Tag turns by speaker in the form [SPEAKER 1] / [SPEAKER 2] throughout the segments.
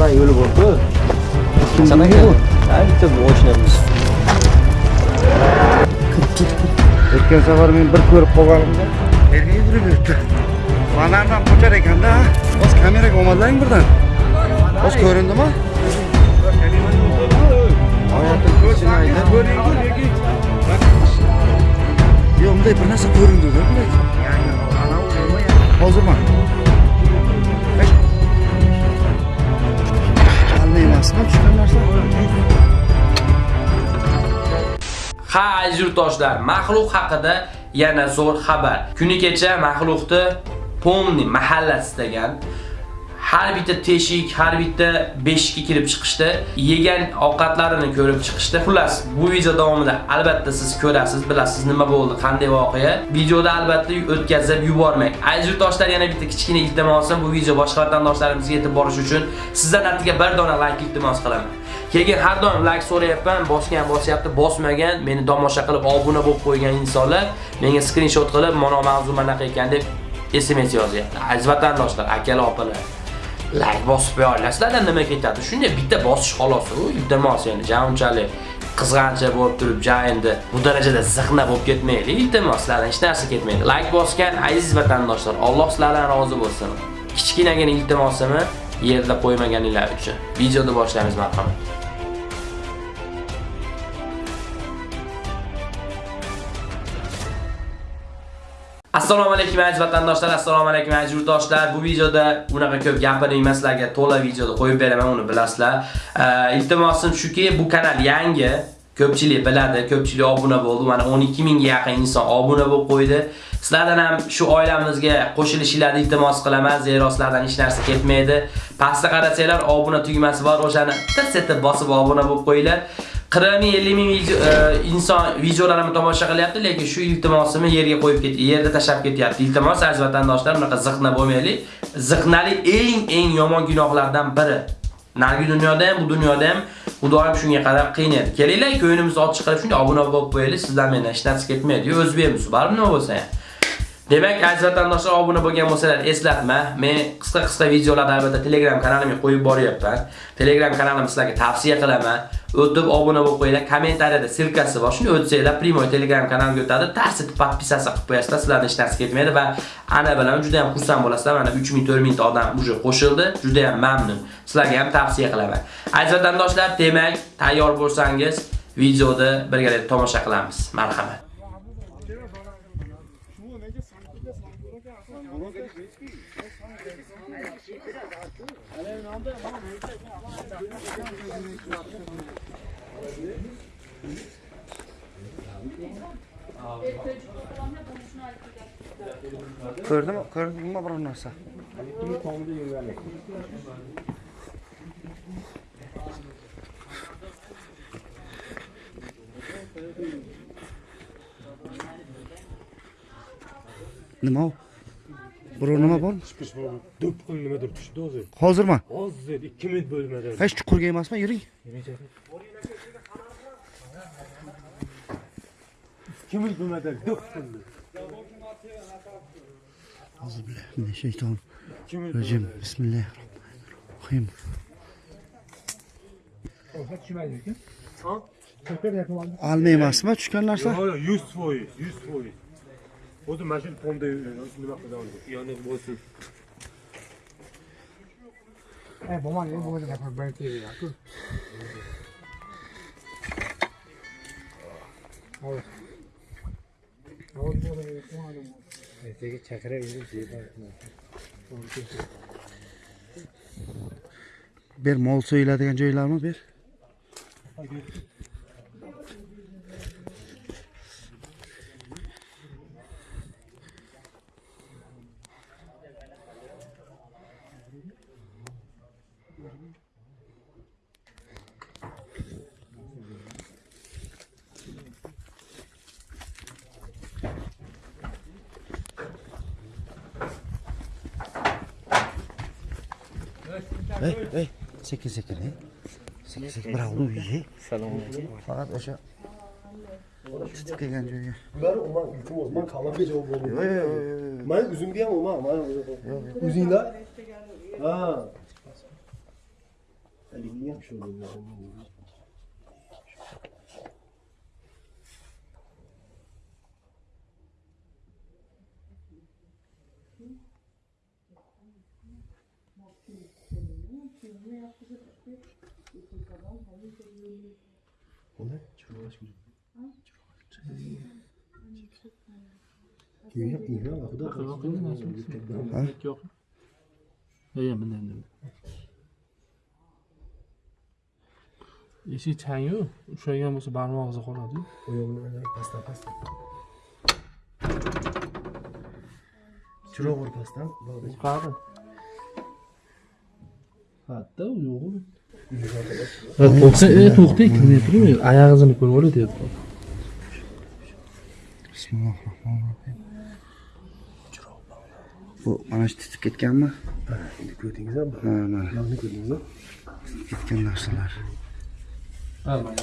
[SPEAKER 1] ಚೆನ್ನಾಗಿ ಹೇಳ್ಬೋದು ಚೆನ್ನಾಗಿ
[SPEAKER 2] ಆಗ್ತದೆ ಯೋಚನೆ ಕೆಲಸ ಬರ ಮೀನು ಬರ್ಕೋರಪ್ಪ Banardan poçar ekanda Bas kamera komadlayın buradan. Bas göründü mü? Hayatın içine aydın Yok bir nasıl göründü değil mi? Yani ana uyumu ya. O zaman.
[SPEAKER 3] Ha aziz yurtdoshlar, maxluq haqida yana zo'r xabar. Kuni kecha maxluqni Pomni mahallasidagan har bitta teshik, har bitta beshikka kirib chiqishdi, yegan ovqatlarini ko'rib chiqishdi. Xullas, bu video davomida albatta siz ko'rasiz, bilasiz nima bo'ldi, qanday voqea. Videoda albatta o'tkazib yubormang. Aziz yurtdoshlar, yana bitta kichkina iltimosim bu video boshqa vatandoshlarimizga yetib borish uchun sizdan attiga bir dona like iltimos qilaman. Keyin har doim like so'rayapman, bosgan bosyapti, bosmagan, meni tomosha qilib obuna bo'lib qo'ygan insonlar menga screenshot qilib, "Mana mavzu mana ekan" deb SMS yozyapti. Aziz vatandoshlar, akalar, opalar, like bosib qo'ya olasizlar, nima ketadi? Shunday bitta bosish xolos, u iltimos endi, jan unchalik qizg'ancha bo'lib turib, ja endi bu darajada ziqna bo'lib ketmaylik, iltimos sizlardan hech narsa ketmaydi. Like bosgan aziz vatandoshlar, Alloh sizlardan rozi bo'lsin. Kichkinagina iltimosimni yerda qo'ymaganinglar uchun. Videoni boshlaymiz, marhamat. Assalomu alaykum aziz vatandoshlar, assalomu alaykum aziz yurtdoshlar. Bu videoda unaqa ko'p gapirmayman sizlarga, to'la videoda qo'yib beraman, uni bilasizlar. Iltimosim shuki, bu kanal yangi, ko'pchilik biladi, ko'pchilik obuna bo'ldi. Mana 12 mingga yaqin inson obuna bo'lib qo'ydi. Sizlardan ham shu oilamizga qo'shilishinglarni iltimos qilaman, zero sizlardan hech narsa ketmaydi. Pastda qarasanglar, obuna tugmasi bor, o'shani tirsetib bosib obuna bo'lib qo'yinglar. 40 ming 50 ming video, e, inson videolarimni tomosha qilyapti, lekin shu iltimosimni yerga qo'yib ket, yerda tashab ketyapti. Iltimos aziz vatandoshlar, bunaqa ziqna bo'lmaylik. Ziqnali eng eng yomon gunohlardan biri. Nargi dunyoda ham, bu dunyoda ham u doim shunga qarab qiynaydi. Kelinglar, ko'nglimizni ochiq qilib shunday obuna bo'lib qo'yaylik, sizdan mendan hech narsa ketmaydi. O'zbekmiz, baribir nima bo'lsa ham. Demak, aziz vatandoshlar obuna bo'lgan bo'lsalar eslatma. Men qisqa-qisqa videolarni albatta Telegram kanalimga qo'yib boryapman. Telegram kanalimni sizlarga tavsiya qilaman. O'tib obuna bo'lib qo'yinglar. Kommentariyada silkasi bor. Shuni o'tsanglar, primoy Telegram kanaliga o'tadi. Tars podpisasi qilib qo'yasizlar. sizlarning hech narsa ketmaydi va ana bilan juda ham xursand bo'lasizlar. Mana 3000 4000 ta odam uje qo'shildi. Juda ham mamnun. Sizlarga ham tavsiya qilaman. Aziz vatandoshlar, demak, tayyor bo'lsangiz, videoni birgalikda tomosha qilamiz. Marhamat.
[SPEAKER 2] Ko'rdimi ko'rdingmi biror narsa nima u Burun nima bormi?
[SPEAKER 4] Chiqish bu do'ppi nimadir tushdi hozir.
[SPEAKER 2] Hozirmi?
[SPEAKER 4] Hozir 2 minut bo'lmadi.
[SPEAKER 2] Hech chuqurga emasmi? Yuring.
[SPEAKER 4] Kim bilmeden dök şimdi. Euzubillahimineşşeytanirracim.
[SPEAKER 2] Bismillahirrahmanirrahim. Almaymasma
[SPEAKER 4] tushgan narsa?
[SPEAKER 2] Yo'q, 100%, 100%. Bozun ben şimdi
[SPEAKER 4] pomda üstüne bakmadan aldım. Yani bozun. Eh, bu mani, bu mani yapar ben
[SPEAKER 2] TV
[SPEAKER 5] ya. Dur. Al. Al bu
[SPEAKER 1] mani, bu mani. Neyse çakara verir diye şey
[SPEAKER 2] Bir mol söylediğin şeyler mi bir? Hayır. Hey, hey. Çekil çekil. Hey. Çekil çekil. Bravo iyi.
[SPEAKER 1] Selam aleyküm.
[SPEAKER 2] Fakat aşağı.
[SPEAKER 6] Çıtık
[SPEAKER 2] eğlence.
[SPEAKER 6] Ben olmam ülküm olmam. Kalan bir cevap olmam. Yok yok
[SPEAKER 2] yok.
[SPEAKER 6] Ben üzüm diyem olmam. Üzüm la. Ha. Elimliyem şöyle.
[SPEAKER 2] O'sha tutib kelgan joyga
[SPEAKER 6] Ular uman iltimos, man qalamga javob
[SPEAKER 2] yo'q
[SPEAKER 6] bo'ldim.
[SPEAKER 2] yo'q yo'q, yo'q
[SPEAKER 6] Man o'zimga ham uman, man o'zinglar. Ha. Haligi ham shu Keyin keyin xudo
[SPEAKER 5] Yo'q. Yo'q, bunday bunday. Eshik changu, ushlaygan bo'lsa barmog'ingizga qoladi.
[SPEAKER 6] oyog'ini pastdan pastdan. Chiroq ur pastdan.
[SPEAKER 5] Bu qani? Hatta u yo'q. To'xta, e, to'xta, kirmay turmay, oyog'ingizni ko'rib olay deyapti.
[SPEAKER 2] Bismillahirrohmanirrohim. Bu mana shu titib ketganmi?
[SPEAKER 6] Endi ko'rdingizmi?
[SPEAKER 2] Ha, mana
[SPEAKER 6] Nonni ko'rdingizmi?
[SPEAKER 2] ketgan narsalar.
[SPEAKER 5] Ha, mana.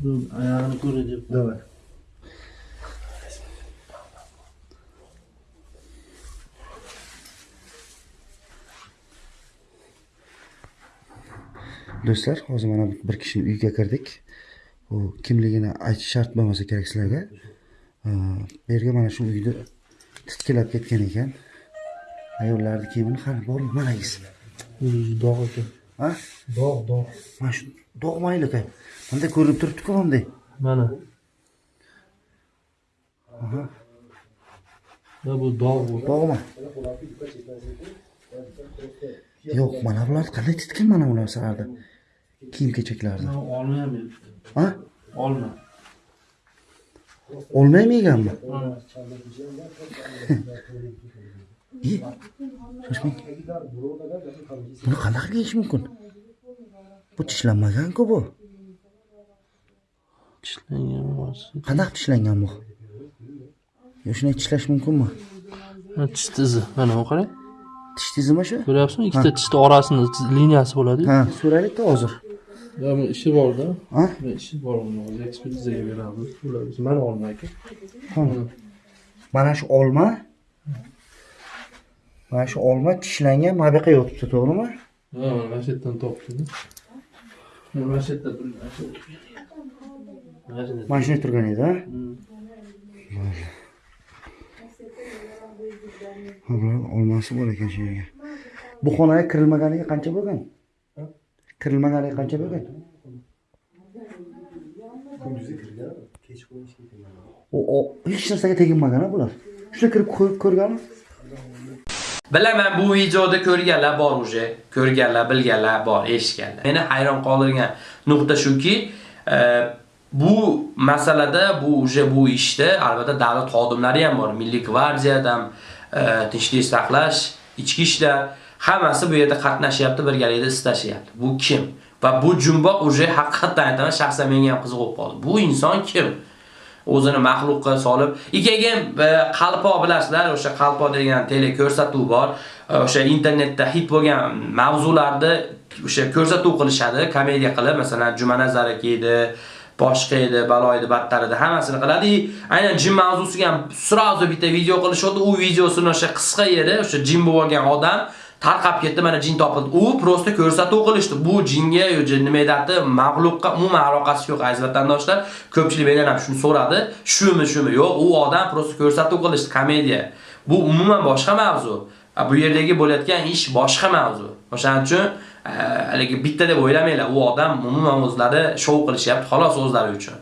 [SPEAKER 5] Bu oyog'ini ko'ray deb.
[SPEAKER 6] Давай.
[SPEAKER 2] Do'stlar, hozir mana bir kishini uyiga kirdik. U kimligini aytish shart bo'lmasa kerak sizlarga. Bu yerga mana shu uyni titkilab ketgan ekan. Ayollarni kiyimini qani bor managiz.
[SPEAKER 5] O'zi dog' ekan.
[SPEAKER 2] Ha?
[SPEAKER 6] Dog', dog'.
[SPEAKER 2] Mana shu dog' mayli ekan. Bunday ko'rinib turibdi-ku bunday.
[SPEAKER 5] Mana. Bu dog' bu.
[SPEAKER 2] Dog'mi? Yo'q, mana bular qanday titgan mana bu narsalarni? Kiyim kechaklarni.
[SPEAKER 5] Olma ham.
[SPEAKER 2] Ha?
[SPEAKER 5] Olma.
[SPEAKER 2] Olmaymi yeganmi? Shoshmang. Buni qanaqa yeyish mumkin? Bu tishlanmagan-ku bu.
[SPEAKER 5] Tishlangan.
[SPEAKER 2] Qanaqa tishlangan bu? Shunday tishlash mumkinmi?
[SPEAKER 5] Tish tizi. Mana bu qarang.
[SPEAKER 2] Tish tizimi shu?
[SPEAKER 5] Ko'ryapsizmi? Ikkita tishni orasida liniyasi bo'ladi.
[SPEAKER 2] Ha, so'raylik-da hozir.
[SPEAKER 5] Ya bu ishi borda.
[SPEAKER 2] Ha?
[SPEAKER 5] Bu ishi bor buni hozir ekspertizaga beramiz. Mana olma aka.
[SPEAKER 2] Mana shu olma Mana shu olma tishlangan mana bu yoqqa yotibdi, to'g'rimi?
[SPEAKER 5] Ha, mana shu yerdan topdim. Mana shu yerda mana shu Mana shu yerda.
[SPEAKER 2] Mana shunday turgan edi, ha? Ha, bular olmasi bor ekan shu yerga. Bu xonaga kirilmaganiga qancha bo'lgan? Kirilmaganiga qancha bo'lgan?
[SPEAKER 6] Kunduzi kirgan, kechqurun ishga.
[SPEAKER 2] U hech narsaga teginmagan bular. Shunday kirib ko'rib ko'rganmi?
[SPEAKER 3] Bilaman bu videoda ko'rganlar bor уже, ko'rganlar, bilganlar bor, eshitganlar. Meni hayron qoldirgan nuqta shuki, e, bu masalada bu уже bu ishda albatta davlat xodimlari ham bor. Milliy gvardiyadan E, tinchlik saqlash, ichki ishlar hammasi bu yerda qatnashyapti, birgalikda istashyapti. Bu kim? Va bu jumboq uje haqiqatan aytaman, shaxsan menga ham qiziqib qoldi. Bu inson kim? o'zini maxluqqa solib ikkaga e, qalpo bilasizlar o'sha qalpo degan teleko'rsatuv bor e, o'sha internetda hit bo'lgan mavzularni o'sha ko'rsatuv qilishadi komediya qilib masalan jumanazar aka edi boshqa edi balo edi battar edi hammasini qiladi. Aynan jin mavzusiga ham сразу bitta video qilishdi. u videosini o'sha qisqa yeri o'sha jin bo'lgan odam tarqab ketdi mana jin topildi. U prosta ko'rsatuv qilishdi. Bu jinga yoki nima edi, mag'luqqa umuman aloqasi yo'q aziz vatandoshlar. Ko'pchilik mendan ham shuni so'radi. Shumi shumi yo'q u odam prosta ko'rsatuv qilishdi komediya. Bu umuman boshqa mavzu. Bu yerdagi bo'layotgan ish boshqa mavzu o'shaning uchun hali haligi bitta deb o'ylamanglar u odam umuman o'zlari shou qilishyapti xolos o'zlari uchun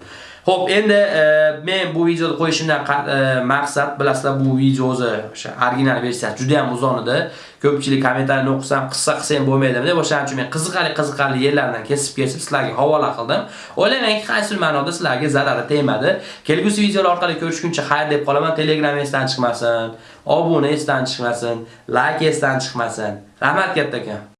[SPEAKER 3] Xo'p, endi e, men bu videoni qo'yishimdan e, maqsad bilasizlar bu video o'zi o'sha original versiyasi juda ham uzun edi. Ko'pchilik kommentariyni o'qisam, qissa qilsam bo'lmaydimi deb o'shaning uchun men qiziqarli qiziqarli yerlardan kesib-kesib sizlarga havola qildim. O'ylaymanki, qaysi ma'noda sizlarga zarari tegmadi. Kelgusi videolar orqali ko'rishguncha xayr deb qolaman. Telegram esdan chiqmasin, obuna esdan chiqmasin, like esdan chiqmasin. Rahmat katta.